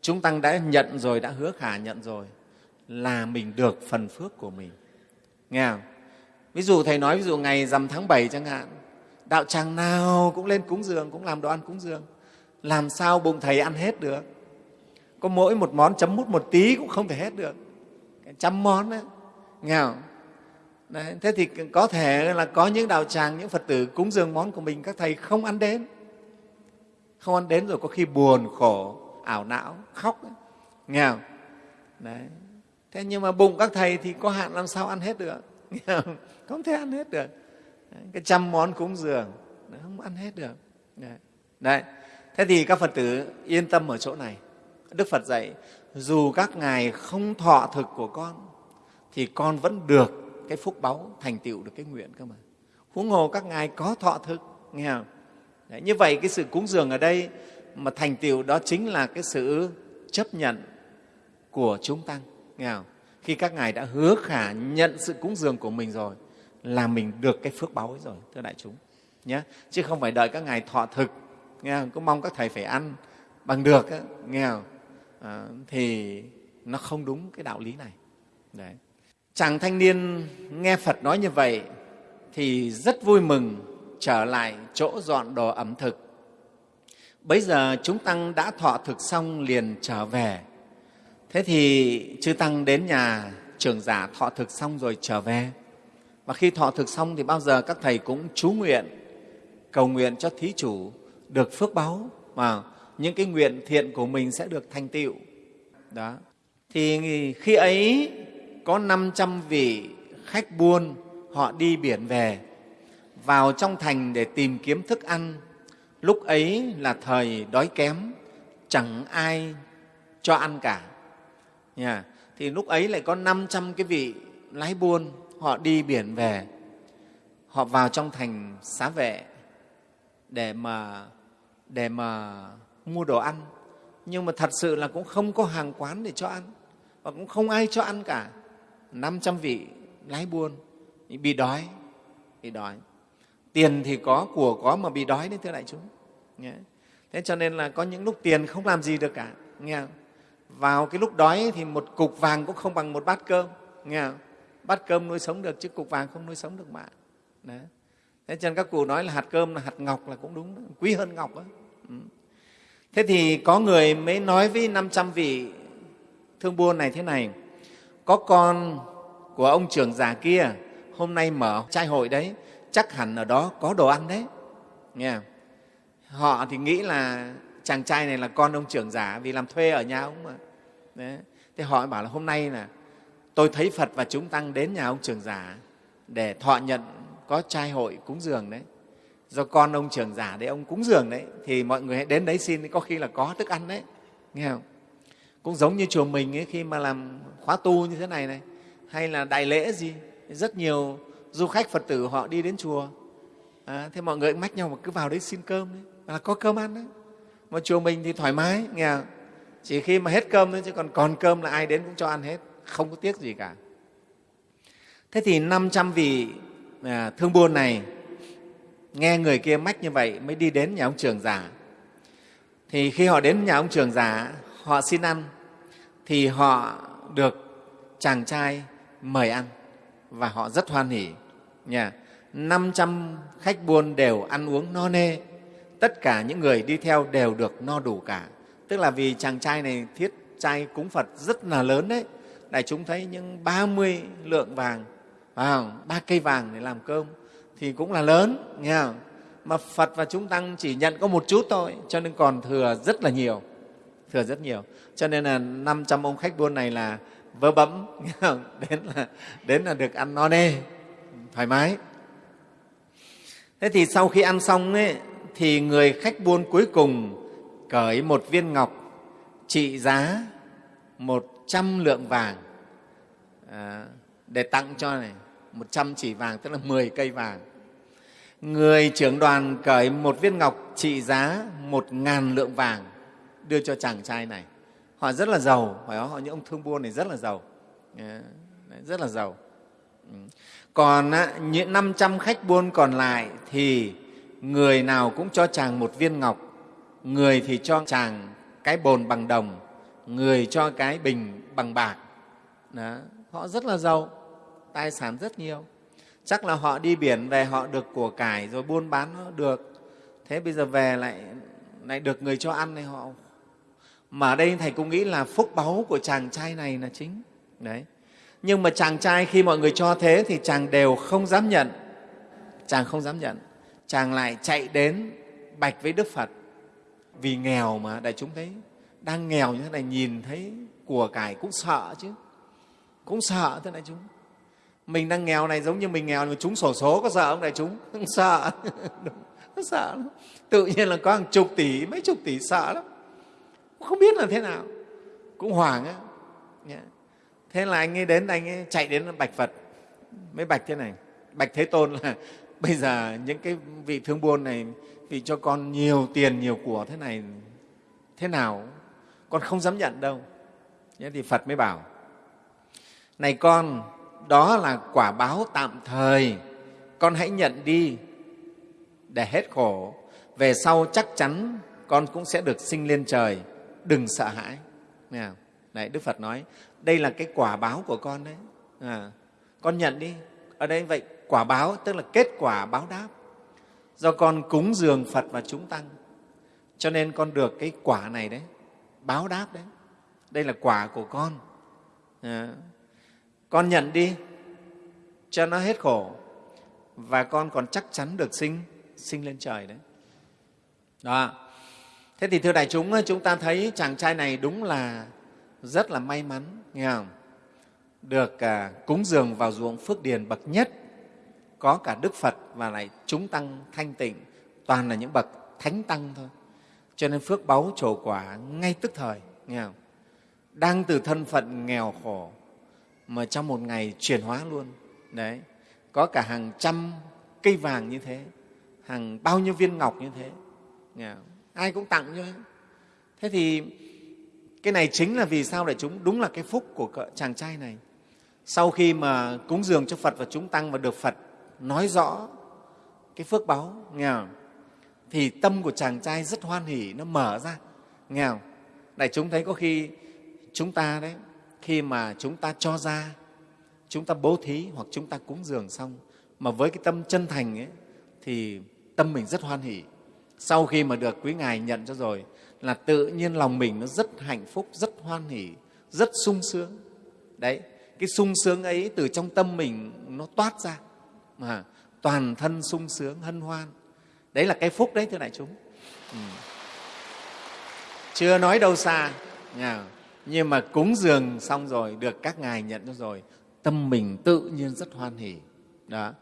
A: Chúng tăng đã nhận rồi đã hứa khả nhận rồi là mình được phần phước của mình. Nghe không? Ví dụ thầy nói ví dụ ngày rằm tháng 7 chẳng hạn đạo tràng nào cũng lên cúng dường cũng làm đồ ăn cúng dường làm sao bụng thầy ăn hết được có mỗi một món chấm mút một tí cũng không thể hết được trăm món đấy nghèo Đấy, thế thì có thể là có những đạo tràng, những Phật tử cúng dường món của mình các thầy không ăn đến. Không ăn đến rồi có khi buồn, khổ, ảo não, khóc. Ấy. nghèo? Đấy. Thế nhưng mà bụng các thầy thì có hạn làm sao ăn hết được? Không thể ăn hết được. Đấy, cái trăm món cúng dường, không ăn hết được. Đấy. Đấy. Thế thì các Phật tử yên tâm ở chỗ này. Đức Phật dạy, dù các ngài không thọ thực của con, thì con vẫn được cái phúc báu thành tựu được cái nguyện cơ mà huống hồ các ngài có thọ thực nghe không Đấy, như vậy cái sự cúng dường ở đây mà thành tựu đó chính là cái sự chấp nhận của chúng tăng nghe không? khi các ngài đã hứa khả nhận sự cúng dường của mình rồi là mình được cái phước báu ấy rồi thưa đại chúng nhé chứ không phải đợi các ngài thọ thực nghe không? cứ mong các thầy phải ăn bằng được á, nghe không? À, thì nó không đúng cái đạo lý này Đấy. chàng thanh niên nghe phật nói như vậy thì rất vui mừng trở lại chỗ dọn đồ ẩm thực bấy giờ chúng tăng đã thọ thực xong liền trở về thế thì chư tăng đến nhà trưởng giả thọ thực xong rồi trở về và khi thọ thực xong thì bao giờ các thầy cũng chú nguyện, cầu nguyện cho thí chủ được phước báu mà những cái nguyện thiện của mình sẽ được thành tựu. Đó. Thì khi ấy có 500 vị khách buôn, họ đi biển về, vào trong thành để tìm kiếm thức ăn. Lúc ấy là thời đói kém, chẳng ai cho ăn cả. Nha thì lúc ấy lại có 500 cái vị lái buôn họ đi biển về. Họ vào trong thành xá vệ để mà để mà mua đồ ăn. Nhưng mà thật sự là cũng không có hàng quán để cho ăn và cũng không ai cho ăn cả. 500 vị lái buôn bị đói bị đói. Tiền thì có, của có mà bị đói đấy, thưa đại chúng. Thế cho nên là có những lúc tiền không làm gì được cả, nghe không? vào cái lúc đói thì một cục vàng cũng không bằng một bát cơm, nghe không? Bát cơm nuôi sống được chứ cục vàng không nuôi sống được bạn đấy. thế cho nên các cụ nói là hạt cơm là hạt ngọc là cũng đúng, quý hơn ngọc đó. Ừ. thế thì có người mới nói với 500 vị thương buôn này thế này, có con của ông trưởng già kia hôm nay mở trai hội đấy, chắc hẳn ở đó có đồ ăn đấy nghe không? họ thì nghĩ là chàng trai này là con ông trưởng giả vì làm thuê ở nhà ông mà đấy. thế họ bảo là hôm nay là tôi thấy phật và chúng tăng đến nhà ông trưởng giả để thọ nhận có trai hội cúng dường đấy. Do con ông trưởng giả đấy ông cúng dường đấy thì mọi người hãy đến đấy xin có khi là có thức ăn đấy. Nghe không? Cũng giống như chùa mình ấy, khi mà làm khóa tu như thế này này hay là đại lễ gì rất nhiều du khách phật tử họ đi đến chùa. À, thế mọi người mách nhau mà cứ vào đấy xin cơm đấy là có cơm ăn đấy. Mà chùa mình thì thoải mái nghe không? chỉ khi mà hết cơm thôi chứ còn còn cơm là ai đến cũng cho ăn hết không có tiếc gì cả. Thế thì 500 vị à, thương buôn này nghe người kia mách như vậy mới đi đến nhà ông trường giả thì khi họ đến nhà ông trường giả họ xin ăn thì họ được chàng trai mời ăn và họ rất hoan hỉ. Nhà 500 khách buôn đều ăn uống no nê. Tất cả những người đi theo đều được no đủ cả. Tức là vì chàng trai này thiết trai cúng phật rất là lớn đấy đại chúng thấy những 30 lượng vàng vào ba cây vàng để làm cơm thì cũng là lớn nghe không? mà phật và chúng tăng chỉ nhận có một chút thôi cho nên còn thừa rất là nhiều thừa rất nhiều. Cho nên là 500 ông khách buôn này là vơ bấm đến là đến là được ăn no nê thoải mái. Thế thì sau khi ăn xong ấy, thì người khách buôn cuối cùng cởi một viên ngọc trị giá một trăm lượng vàng. À, để tặng cho này một trăm chỉ vàng tức là 10 cây vàng. Người trưởng đoàn cởi một viên ngọc trị giá một ngàn lượng vàng đưa cho chàng trai này. Họ rất là giàu phải không? họ những ông thương buôn này rất là giàu. Ờ, rất là giàu. Ừ. Còn những 500 khách buôn còn lại thì người nào cũng cho chàng một viên ngọc người thì cho chàng cái bồn bằng đồng người cho cái bình bằng bạc. Đó. họ rất là giàu, tài sản rất nhiều. Chắc là họ đi biển về, họ được của cải rồi buôn bán nó được. Thế bây giờ về lại lại được người cho ăn này, họ mà ở đây thầy cũng nghĩ là phúc báu của chàng trai này là chính. Đấy. Nhưng mà chàng trai khi mọi người cho thế thì chàng đều không dám nhận. Chàng không dám nhận. Chàng lại chạy đến bạch với đức phật. Vì nghèo mà, đại chúng thấy đang nghèo như thế này nhìn thấy của cải cũng sợ chứ. Cũng sợ thế này chúng. Mình đang nghèo này giống như mình nghèo mà chúng sổ số có sợ không đại chúng? Không sợ. Không sợ lắm. tự nhiên là có hàng chục tỷ, mấy chục tỷ sợ lắm. Không biết là thế nào. Cũng hoảng á. Thế là anh ấy đến, anh ấy chạy đến bạch phật. Mới bạch thế này. Bạch thế tôn là bây giờ những cái vị thương buôn này vì cho con nhiều tiền, nhiều của thế này, thế nào? Con không dám nhận đâu. Thế thì phật mới bảo này con đó là quả báo tạm thời. Con hãy nhận đi để hết khổ. Về sau chắc chắn con cũng sẽ được sinh lên trời. Đừng sợ hãi. Đấy, đức phật nói đây là cái quả báo của con đấy. À, con nhận đi. Ở đây vậy quả báo tức là kết quả báo đáp. Do con cúng dường phật và chúng tăng cho nên con được cái quả này đấy báo đáp đấy. Đây là quả của con. À, con nhận đi cho nó hết khổ và con còn chắc chắn được sinh sinh lên trời đấy. Đó. Thế thì thưa đại chúng chúng ta thấy chàng trai này đúng là rất là may mắn nghe không? Được à, cúng dường vào ruộng phước điền bậc nhất có cả đức phật và lại chúng tăng thanh tịnh toàn là những bậc thánh tăng thôi cho nên phước báu trổ quả ngay tức thời, nghe không? đang từ thân phận nghèo khổ, mà trong một ngày chuyển hóa luôn đấy, có cả hàng trăm cây vàng như thế, hàng bao nhiêu viên ngọc như thế, nghe không? ai cũng tặng cho thế thì cái này chính là vì sao để chúng, đúng là cái phúc của chàng trai này sau khi mà cúng dường cho phật và chúng tăng và được phật nói rõ cái phước báu, nghe không? Thì tâm của chàng trai rất hoan hỉ, nó mở ra. Nghe không? đại chúng thấy có khi chúng ta đấy, khi mà chúng ta cho ra, chúng ta bố thí hoặc chúng ta cúng dường xong, mà với cái tâm chân thành ấy, thì tâm mình rất hoan hỉ. Sau khi mà được quý ngài nhận cho rồi, là tự nhiên lòng mình nó rất hạnh phúc, rất hoan hỉ, rất sung sướng. Đấy, cái sung sướng ấy từ trong tâm mình nó toát ra. Mà toàn thân sung sướng, hân hoan đấy là cái phúc đấy, thưa đại chúng ừ. chưa nói đâu xa nhưng mà cúng dường xong rồi, được các ngài nhận cho rồi, tâm mình tự nhiên rất hoan hỉ đó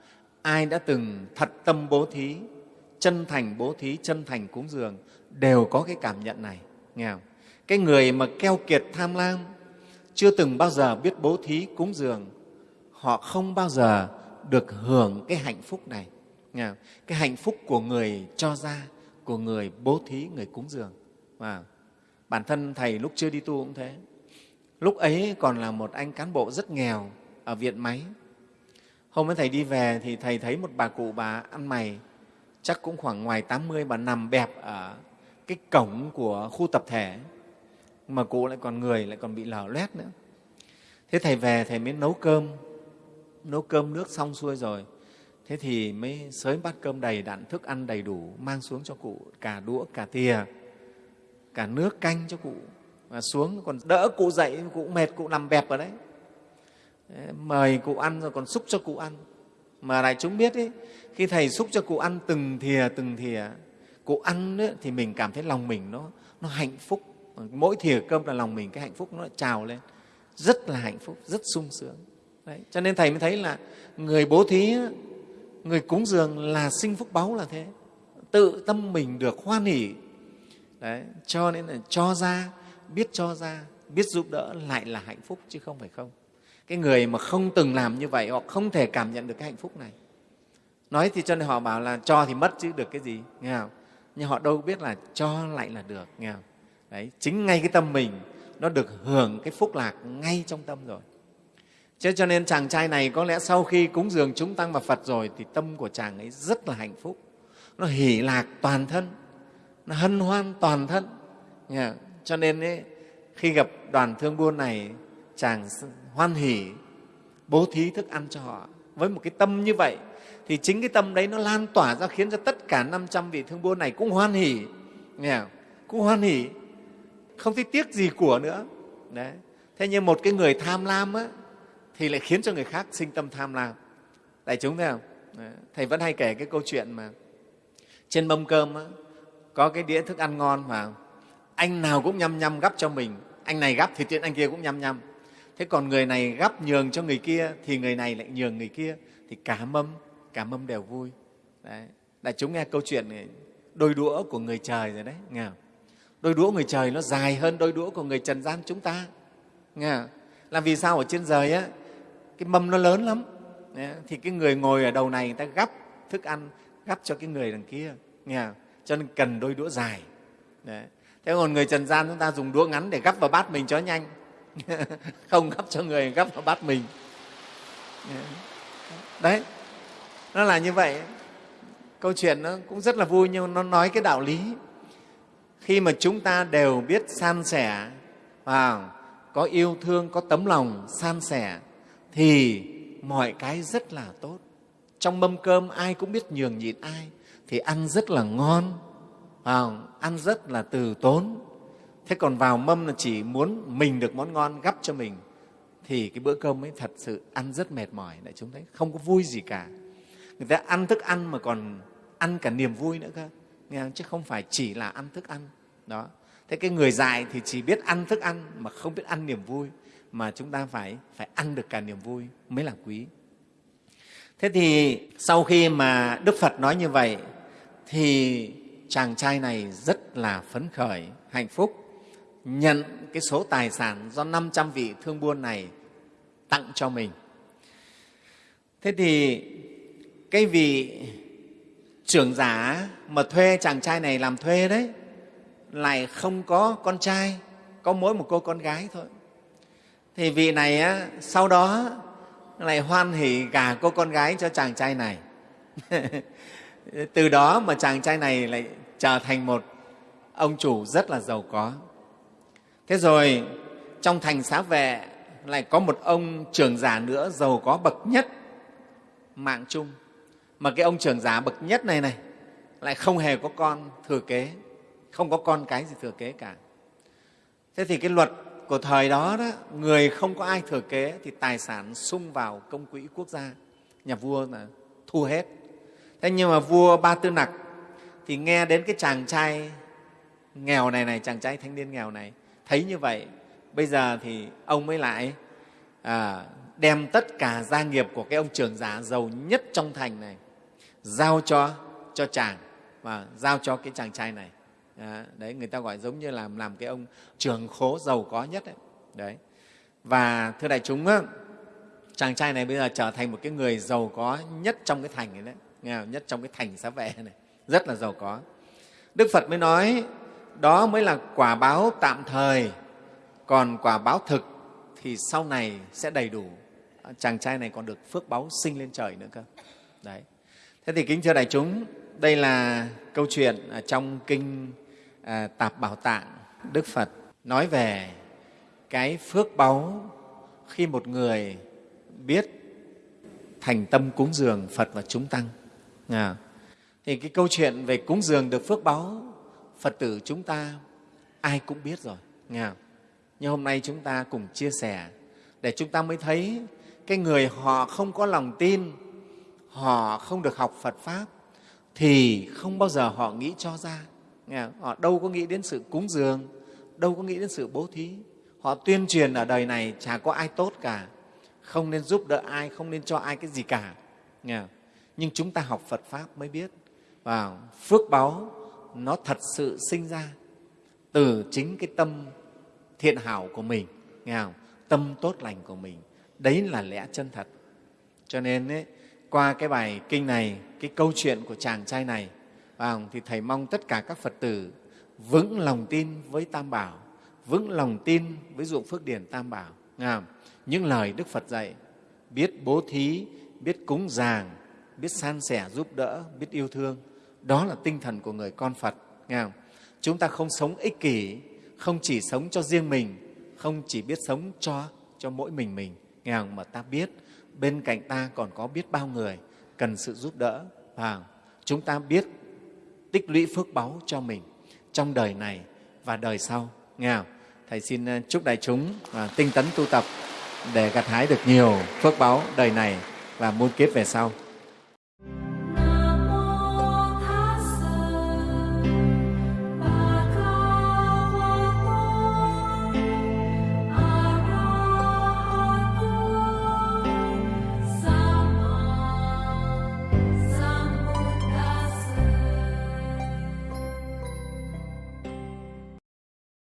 A: ai đã từng thật tâm bố thí, chân thành bố thí, chân thành cúng dường, đều có cái cảm nhận này, nghe không? cái người mà keo kiệt tham lam, chưa từng bao giờ biết bố thí cúng dường, họ không bao giờ được hưởng cái hạnh phúc này? Cái hạnh phúc của người cho ra, của người bố thí, người cúng dường. Và bản thân thầy lúc chưa đi tu cũng thế. Lúc ấy còn là một anh cán bộ rất nghèo ở viện máy. Hôm ấy thầy đi về thì thầy thấy một bà cụ bà ăn mày. Chắc cũng khoảng ngoài 80 bà nằm bẹp ở cái cổng của khu tập thể. Mà cụ lại còn người, lại còn bị lở loét nữa. Thế thầy về, thầy mới nấu cơm. Nấu cơm nước xong xuôi rồi thế thì mới sới bát cơm đầy đặn thức ăn đầy đủ mang xuống cho cụ cả đũa cả thìa cả nước canh cho cụ. Và xuống còn đỡ cụ dậy cụ mệt cụ nằm bẹp ở đấy. Mời cụ ăn rồi còn xúc cho cụ ăn. Mà đại chúng biết ý, khi thầy xúc cho cụ ăn từng thìa từng thìa cụ ăn ấy, thì mình cảm thấy lòng mình nó nó hạnh phúc. Mỗi thìa cơm là lòng mình cái hạnh phúc nó trào lên. Rất là hạnh phúc rất sung sướng. Đấy. cho nên thầy mới thấy là người bố thí người cúng dường là sinh phúc báu là thế. Tự tâm mình được hoan hỉ Đấy. cho nên là cho ra, biết cho ra, biết giúp đỡ lại là hạnh phúc chứ không phải không. Cái người mà không từng làm như vậy, họ không thể cảm nhận được cái hạnh phúc này. Nói thì cho nên họ bảo là cho thì mất chứ được cái gì, nghe không? Nhưng họ đâu biết là cho lại là được, nghe không? Đấy, chính ngay cái tâm mình, nó được hưởng cái phúc lạc ngay trong tâm rồi. Chứ cho nên chàng trai này có lẽ sau khi cúng dường chúng tăng và Phật rồi thì tâm của chàng ấy rất là hạnh phúc. Nó hỷ lạc toàn thân, nó hân hoan toàn thân. Cho nên ấy, khi gặp đoàn thương buôn này, chàng hoan hỷ bố thí thức ăn cho họ. Với một cái tâm như vậy thì chính cái tâm đấy nó lan tỏa ra khiến cho tất cả 500 vị thương buôn này cũng hoan hỷ. Nghe Cũng hoan hỷ, không thấy tiếc gì của nữa. Đấy. Thế nhưng một cái người tham lam á, thì lại khiến cho người khác sinh tâm tham lam đại chúng thấy không ờ, thầy vẫn hay kể cái câu chuyện mà trên mâm cơm á, có cái đĩa thức ăn ngon mà anh nào cũng nhăm nhăm gắp cho mình anh này gắp thì tiện anh kia cũng nhăm nhăm thế còn người này gắp nhường cho người kia thì người này lại nhường người kia thì cả mâm cả mâm đều vui đấy. đại chúng nghe câu chuyện này đôi đũa của người trời rồi đấy nghe không? đôi đũa người trời nó dài hơn đôi đũa của người trần gian chúng ta nghe không? là vì sao ở trên trời á cái mâm nó lớn lắm. Thì cái người ngồi ở đầu này người ta gắp thức ăn, gắp cho cái người đằng kia. Nghe không? cho nên cần đôi đũa dài. Đấy. thế còn người trần gian chúng ta dùng đũa ngắn để gắp vào bát mình cho nhanh. Không gắp cho người, gắp vào bát mình. Đấy, nó là như vậy. Câu chuyện nó cũng rất là vui nhưng nó nói cái đạo lý. Khi mà chúng ta đều biết san sẻ và có yêu thương, có tấm lòng san sẻ thì mọi cái rất là tốt. Trong mâm cơm ai cũng biết nhường nhịn ai thì ăn rất là ngon à, ăn rất là từ tốn. Thế còn vào mâm là chỉ muốn mình được món ngon gắp cho mình thì cái bữa cơm ấy thật sự ăn rất mệt mỏi. Đại chúng thấy không có vui gì cả. Người ta ăn thức ăn mà còn ăn cả niềm vui nữa cơ nghe không? chứ không phải chỉ là ăn thức ăn. Đó. Thế cái người dài thì chỉ biết ăn thức ăn mà không biết ăn niềm vui mà chúng ta phải phải ăn được cả niềm vui mới là quý. Thế thì sau khi mà đức phật nói như vậy, thì chàng trai này rất là phấn khởi, hạnh phúc, nhận cái số tài sản do 500 vị thương buôn này tặng cho mình. Thế thì cái vị trưởng giả mà thuê chàng trai này làm thuê đấy, lại không có con trai, có mỗi một cô con gái thôi thì vị này á, sau đó lại hoan hỉ gả cô con gái cho chàng trai này. Từ đó mà chàng trai này lại trở thành một ông chủ rất là giàu có. Thế rồi trong thành xá vệ lại có một ông trưởng giả nữa giàu có bậc nhất mạng chung mà cái ông trưởng giả bậc nhất này này lại không hề có con thừa kế không có con cái gì thừa kế cả. Thế thì cái luật của thời đó, đó người không có ai thừa kế thì tài sản sung vào công quỹ quốc gia nhà vua là thu hết. Thế nhưng mà vua ba tư nặc thì nghe đến cái chàng trai nghèo này này chàng trai thanh niên nghèo này thấy như vậy bây giờ thì ông mới lại à, đem tất cả gia nghiệp của cái ông trưởng giả giàu nhất trong thành này giao cho cho chàng và giao cho cái chàng trai này. Ờ, đấy người ta gọi giống như là làm cái ông trường khố giàu có nhất đấy, đấy. và thưa đại chúng á, chàng trai này bây giờ trở thành một cái người giàu có nhất trong cái thành này đấy. Nghe không? nhất trong cái thành xá vệ này. Rất là giàu có. Đức phật mới nói đó mới là quả báo tạm thời còn quả báo thực thì sau này sẽ đầy đủ. Ờ, chàng trai này còn được phước báo sinh lên trời nữa cơ. Đấy. Thế thì kính thưa đại chúng đây là câu chuyện trong kinh à, tạp bảo tạng đức phật nói về cái phước báu khi một người biết thành tâm cúng dường phật và chúng tăng. À, thì cái câu chuyện về cúng dường được phước báu phật tử chúng ta ai cũng biết rồi. Nghe nhưng hôm nay chúng ta cùng chia sẻ để chúng ta mới thấy cái người họ không có lòng tin họ không được học phật pháp thì không bao giờ họ nghĩ cho ra họ đâu có nghĩ đến sự cúng dường đâu có nghĩ đến sự bố thí. Họ tuyên truyền ở đời này chả có ai tốt cả. Không nên giúp đỡ ai không nên cho ai cái gì cả. Nhưng chúng ta học phật pháp mới biết. Và phước báu nó thật sự sinh ra từ chính cái tâm thiện hảo của mình. Nghe không? tâm tốt lành của mình. Đấy là lẽ chân thật. Cho nên ấy, qua cái bài kinh này cái câu chuyện của chàng trai này vào thì thầy mong tất cả các phật tử vững lòng tin với tam bảo, vững lòng tin với dụng phước điển tam bảo nghe những lời đức phật dạy, biết bố thí, biết cúng dường, biết san sẻ giúp đỡ, biết yêu thương, đó là tinh thần của người con phật nghe không? chúng ta không sống ích kỷ, không chỉ sống cho riêng mình, không chỉ biết sống cho cho mỗi mình mình nghe không? mà ta biết, bên cạnh ta còn có biết bao người cần sự giúp đỡ và chúng ta biết tích lũy phước báu cho mình trong đời này và đời sau nghe không? thầy xin ờ, chúc đại chúng và tinh tấn tu tập để gặt hái được nhiều phước báu đời này và muôn kiếp về sau